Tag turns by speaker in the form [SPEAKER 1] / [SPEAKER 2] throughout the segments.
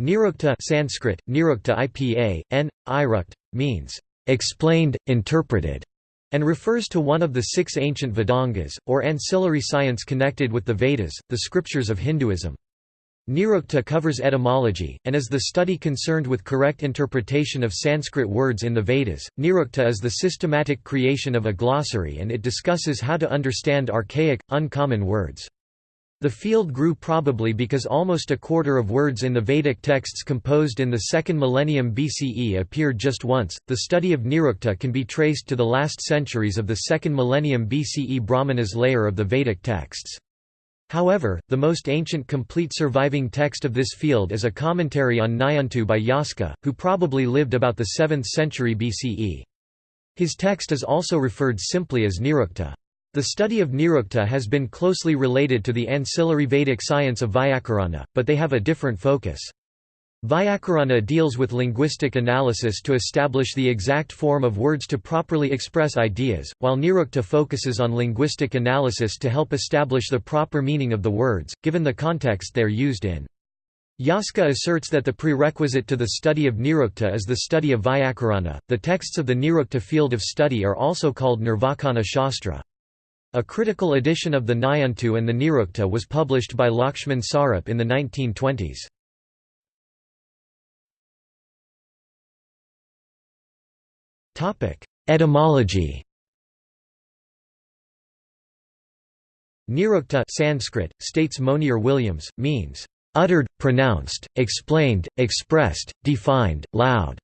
[SPEAKER 1] Nirukta Sanskrit, Nirukta IPA, N. Irukt, means, "...explained, interpreted", and refers to one of the six ancient Vedangas, or ancillary science connected with the Vedas, the scriptures of Hinduism. Nirukta covers etymology, and is the study concerned with correct interpretation of Sanskrit words in the Vedas. Nirukta is the systematic creation of a glossary and it discusses how to understand archaic, uncommon words. The field grew probably because almost a quarter of words in the Vedic texts composed in the second millennium BCE appeared just once. The study of Nirukta can be traced to the last centuries of the second millennium BCE Brahmanas layer of the Vedic texts. However, the most ancient complete surviving text of this field is a commentary on Nighantu by Yaska, who probably lived about the 7th century BCE. His text is also referred simply as Nirukta. The study of Nirukta has been closely related to the ancillary Vedic science of Vyakarana, but they have a different focus. Vyakarana deals with linguistic analysis to establish the exact form of words to properly express ideas, while Nirukta focuses on linguistic analysis to help establish the proper meaning of the words, given the context they are used in. Yaska asserts that the prerequisite to the study of Nirukta is the study of Vyakarana. The texts of the Nirukta field of study are also called Nirvakana Shastra. A critical edition of the Nighantu and the Nirukta was published by Lakshman Sarup in the 1920s. Etymology Nirukta Sanskrit, states Monier Williams, means, "...uttered, pronounced, explained, expressed, defined, loud."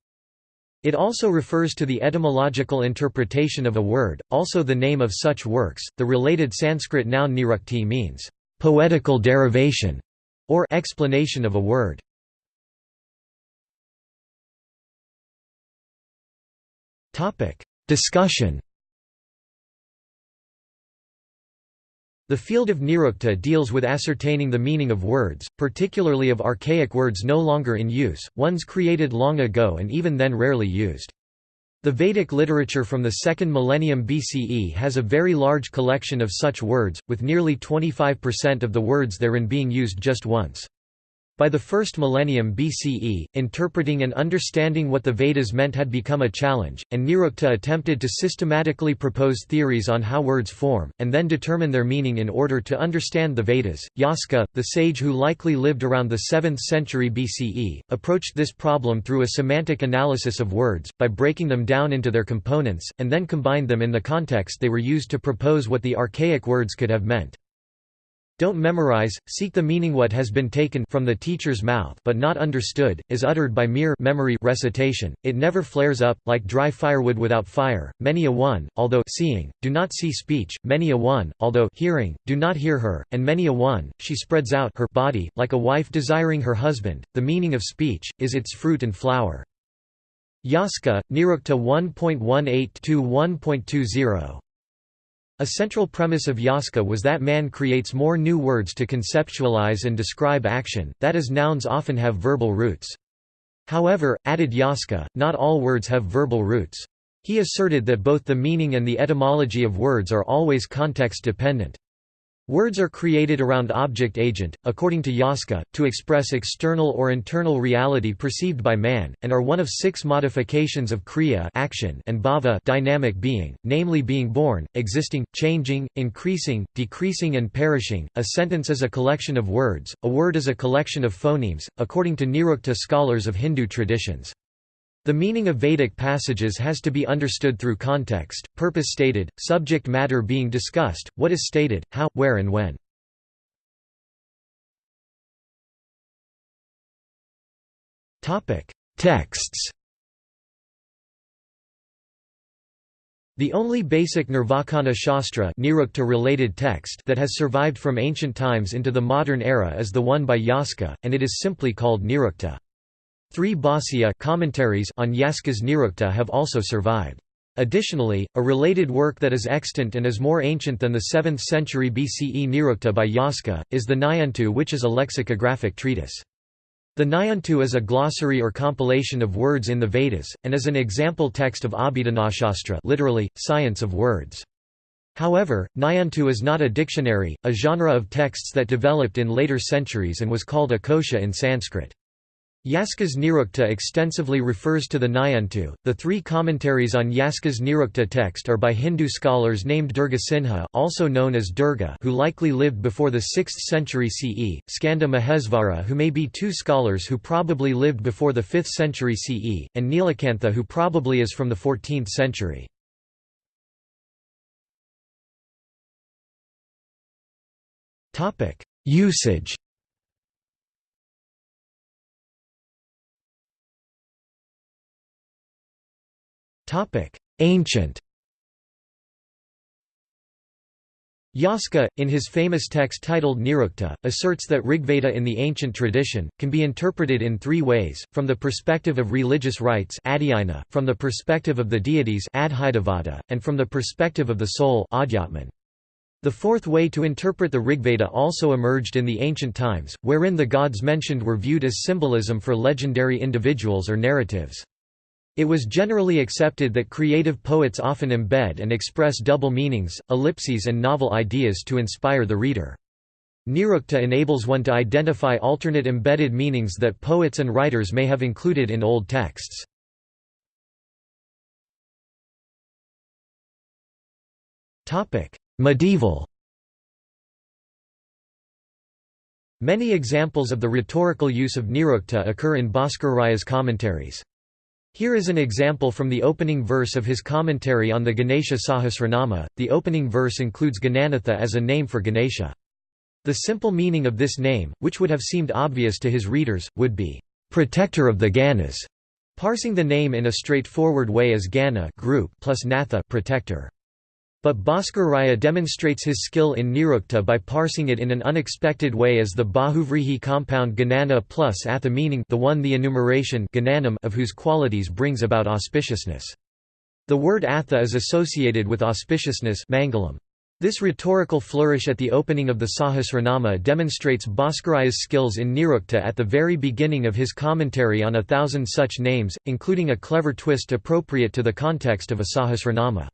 [SPEAKER 1] It also refers to the etymological interpretation of a word, also the name of such works. The related Sanskrit noun nirukti means poetical derivation or explanation of a word. Topic: Discussion The field of Nirukta deals with ascertaining the meaning of words, particularly of archaic words no longer in use, ones created long ago and even then rarely used. The Vedic literature from the second millennium BCE has a very large collection of such words, with nearly 25% of the words therein being used just once. By the first millennium BCE, interpreting and understanding what the Vedas meant had become a challenge, and Nirukta attempted to systematically propose theories on how words form, and then determine their meaning in order to understand the Vedas. Yaska, the sage who likely lived around the 7th century BCE, approached this problem through a semantic analysis of words, by breaking them down into their components, and then combined them in the context they were used to propose what the archaic words could have meant. Don't memorize, seek the meaning what has been taken from the teacher's mouth but not understood, is uttered by mere memory recitation, it never flares up, like dry firewood without fire, many a one, although seeing, do not see speech, many a one, although hearing, do not hear her, and many a one, she spreads out her body, like a wife desiring her husband, the meaning of speech, is its fruit and flower. Yaska, Nirukta 1.18-1.20 a central premise of Yaska was that man creates more new words to conceptualize and describe action, that is nouns often have verbal roots. However, added Yaska, not all words have verbal roots. He asserted that both the meaning and the etymology of words are always context dependent. Words are created around object-agent, according to Yaska, to express external or internal reality perceived by man, and are one of six modifications of kriya action and bhava dynamic being, namely being born, existing, changing, increasing, decreasing and perishing. A sentence is a collection of words, a word is a collection of phonemes, according to Nirukta scholars of Hindu traditions. The meaning of Vedic passages has to be understood through context, purpose stated, subject matter being discussed, what is stated, how, where and when. Texts The only basic Nirvakana Shastra related text that has survived from ancient times into the modern era is the one by Yaska, and it is simply called Nirukta. Three Bhāsya commentaries on Yaska's Nirukta have also survived. Additionally, a related work that is extant and is more ancient than the 7th century BCE Nirukta by Yaska, is the Nighantu which is a lexicographic treatise. The Nighantu is a glossary or compilation of words in the Vedas, and is an example text of Abhidanashastra literally, science of words. However, Nighantu is not a dictionary, a genre of texts that developed in later centuries and was called a kosha in Sanskrit. Yaska's Nirukta extensively refers to the Nighantu. The three commentaries on Yaska's Nirukta text are by Hindu scholars named Durga Sinha, also known as Durga, who likely lived before the 6th century CE, Skanda Mahesvara, who may be two scholars who probably lived before the 5th century CE, and Nilakantha, who probably is from the 14th century. Usage. Ancient Yaska, in his famous text titled Nirukta, asserts that Rigveda in the ancient tradition, can be interpreted in three ways, from the perspective of religious rites from the perspective of the deities and from the perspective of the soul The fourth way to interpret the Rigveda also emerged in the ancient times, wherein the gods mentioned were viewed as symbolism for legendary individuals or narratives. It was generally accepted that creative poets often embed and express double meanings, ellipses and novel ideas to inspire the reader. Nirukta enables one to identify alternate embedded meanings that poets and writers may have included in old texts. Medieval Many examples of the rhetorical use of Nirukta occur in Bhaskara commentaries. Here is an example from the opening verse of his commentary on the Ganesha Sahasranama. The opening verse includes Gananatha as a name for Ganesha. The simple meaning of this name, which would have seemed obvious to his readers, would be, protector of the Ganas, parsing the name in a straightforward way as Gana group plus Natha protector. But Bhaskara demonstrates his skill in Nirukta by parsing it in an unexpected way as the Bahuvrihi compound Ganana plus Atha meaning the one the enumeration of whose qualities brings about auspiciousness. The word Atha is associated with auspiciousness mangalam. This rhetorical flourish at the opening of the Sahasranama demonstrates Bhaskaraya's skills in Nirukta at the very beginning of his commentary on a thousand such names, including a clever twist appropriate to the context of a Sahasranama.